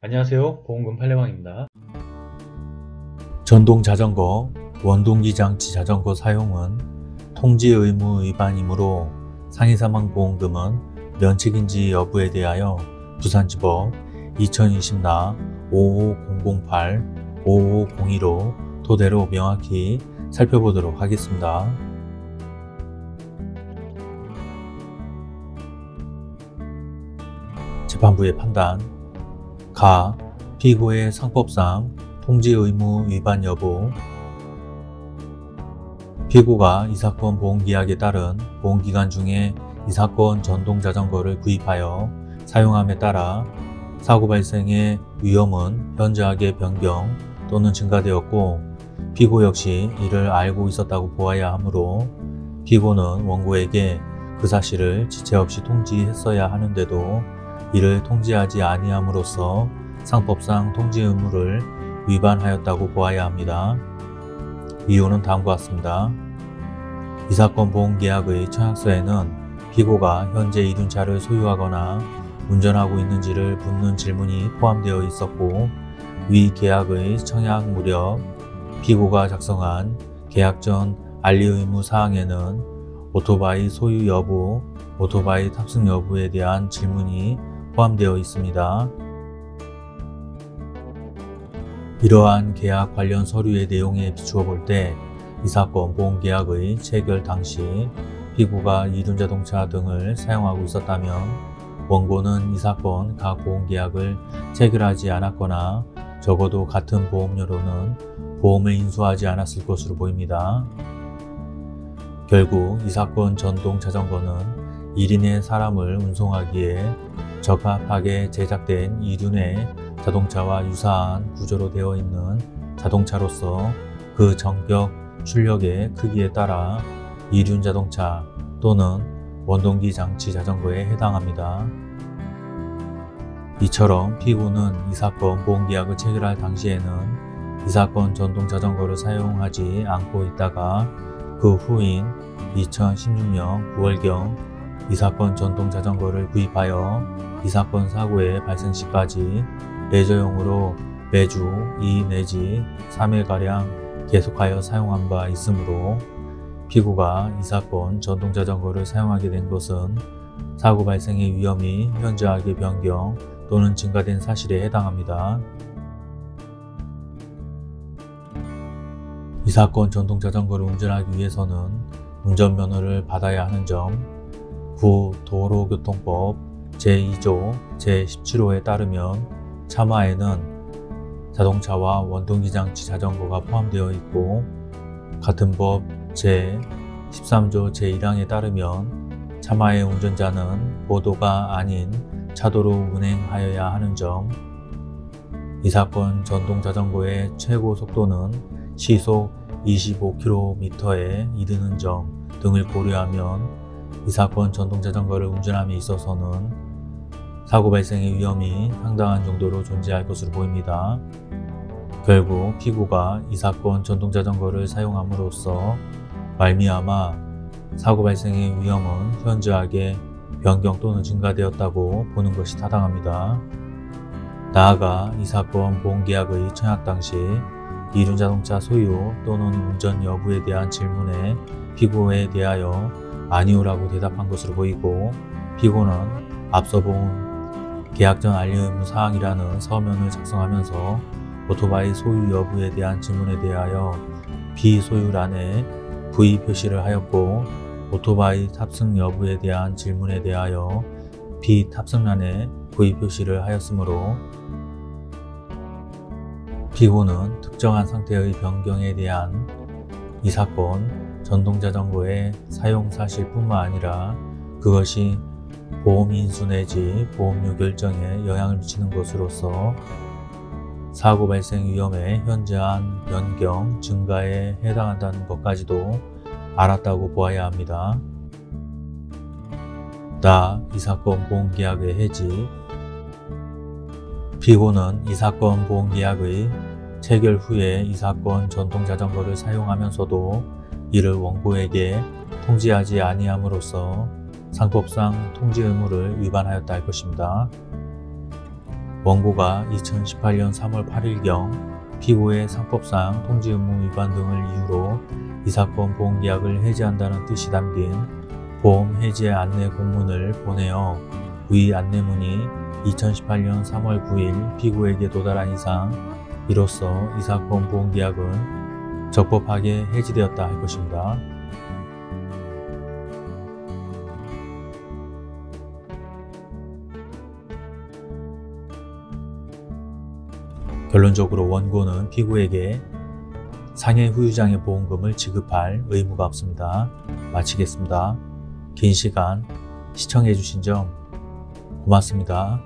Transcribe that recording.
안녕하세요. 보험금 팔례방입니다. 전동 자전거, 원동기 장치 자전거 사용은 통지 의무 위반이므로 상해사망보험금은 면책인지 여부에 대하여 부산지법 2020나 55008, 55012로 토대로 명확히 살펴보도록 하겠습니다. 재판부의 판단 가. 피고의 상법상 통지 의무 위반 여부 피고가 이 사건 보험계약에 따른 보험기간 중에 이 사건 전동자전거를 구입하여 사용함에 따라 사고 발생의 위험은 현저하게 변경 또는 증가되었고 피고 역시 이를 알고 있었다고 보아야 하므로 피고는 원고에게 그 사실을 지체 없이 통지했어야 하는데도 이를 통지하지 아니함으로써 상법상 통지 의무를 위반하였다고 보아야 합니다. 이유는 다음과 같습니다. 이 사건 보험계약의 청약서에는 피고가 현재 이륜 차를 소유하거나 운전하고 있는지를 묻는 질문이 포함되어 있었고 위 계약의 청약 무렵 피고가 작성한 계약 전 알리 의무 사항에는 오토바이 소유 여부, 오토바이 탑승 여부에 대한 질문이 포함되어 있습니다. 이러한 계약 관련 서류의 내용에 비추어 볼 때 이 사건 보험계약의 체결 당시 피고가 이륜자동차 등을 사용하고 있었다면 원고는 이 사건 각 보험계약을 체결하지 않았거나 적어도 같은 보험료로는 보험을 인수하지 않았을 것으로 보입니다. 결국 이 사건 전동 자전거는 1인의 사람을 운송하기에 적합하게 제작된 이륜의 자동차와 유사한 구조로 되어 있는 자동차로서 그 전격 출력의 크기에 따라 이륜 자동차 또는 원동기 장치 자전거에 해당합니다. 이처럼 피고는 이 사건 보험계약을 체결할 당시에는 이 사건 전동 자전거를 사용하지 않고 있다가 그 후인 2016년 9월경 이 사건 전동 자전거를 구입하여 이 사건 사고의 발생 시까지 레저용으로 매주 2 내지 3일가량 계속하여 사용한 바 있으므로 피고가 이 사건 전동 자전거를 사용하게 된 것은 사고 발생의 위험이 현저하게 변경 또는 증가된 사실에 해당합니다. 이 사건 전동 자전거를 운전하기 위해서는 운전면허를 받아야 하는 점, 구 도로교통법 제2조 제17호에 따르면 차마에는 자동차와 원동기장치 자전거가 포함되어 있고 같은 법 제13조 제1항에 따르면 차마의 운전자는 보도가 아닌 차도로 운행하여야 하는 점, 이 사건 전동자전거의 최고 속도는 시속 25km에 이르는 점 등을 고려하면 이 사건 전동자전거를 운전함에 있어서는 사고 발생의 위험이 상당한 정도로 존재할 것으로 보입니다. 결국 피고가 이 사건 전동자전거를 사용함으로써 말미암아 사고 발생의 위험은 현저하게 변경 또는 증가되었다고 보는 것이 타당합니다. 나아가 이 사건 보험계약의 청약 당시 이륜자동차 소유 또는 운전 여부에 대한 질문에 피고에 대하여 아니오라고 대답한 것으로 보이고 피고는 앞서 본 계약 전 알림 의무 사항이라는 서면을 작성하면서 오토바이 소유 여부에 대한 질문에 대하여 비소유란에 V 표시를 하였고 오토바이 탑승 여부에 대한 질문에 대하여 비탑승란에 V 표시를 하였으므로 피고는 특정한 상태의 변경에 대한 이 사건 전동자전거의 사용 사실 뿐만 아니라 그것이 보험인수 내지 보험료 결정에 영향을 미치는 것으로서 사고 발생 위험의 현저한 변경, 증가에 해당한다는 것까지도 알았다고 보아야 합니다. 나 이 사건 보험계약의 해지 피고는 이 사건 보험계약의 체결 후에 이 사건 전동자전거를 사용하면서도 이를 원고에게 통지하지 아니함으로써 상법상 통지 의무를 위반하였다 할 것입니다. 원고가 2018년 3월 8일경 피고의 상법상 통지 의무 위반 등을 이유로 이 사건 보험계약을 해지한다는 뜻이 담긴 보험 해지 안내 공문을 보내어 위 안내문이 2018년 3월 9일 피고에게 도달한 이상 이로써 이 사건 보험계약은 적법하게 해지되었다 할 것입니다. 결론적으로 원고는 피고에게 상해 후유장의 보험금을 지급할 의무가 없습니다. 마치겠습니다. 긴 시간 시청해주신 점 고맙습니다.